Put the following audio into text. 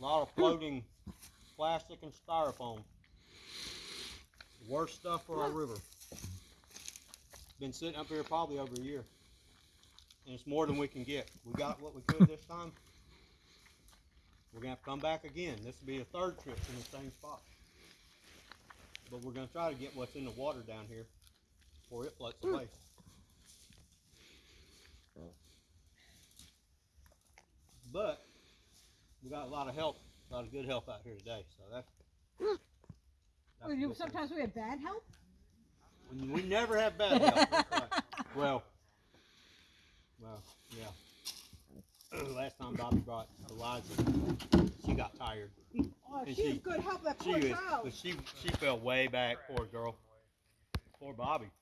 A lot of floating plastic and styrofoam. Worst stuff for our river. Been sitting up here probably over a year. And it's more than we can get. We got what we could this time. We're gonna have to come back again. This will be a third trip in the same spot. But we're gonna try to get what's in the water down here before it floats away. But we got a lot of help, a lot of good help out here today. So that's. that's Well, you, sometimes we have bad help. We we never have bad help. right. Well, well, yeah. Last time Bobby brought Eliza, she got tired. Oh, she was good help. That She poor was, child. but she she fell way back. Poor girl. Poor Bobby.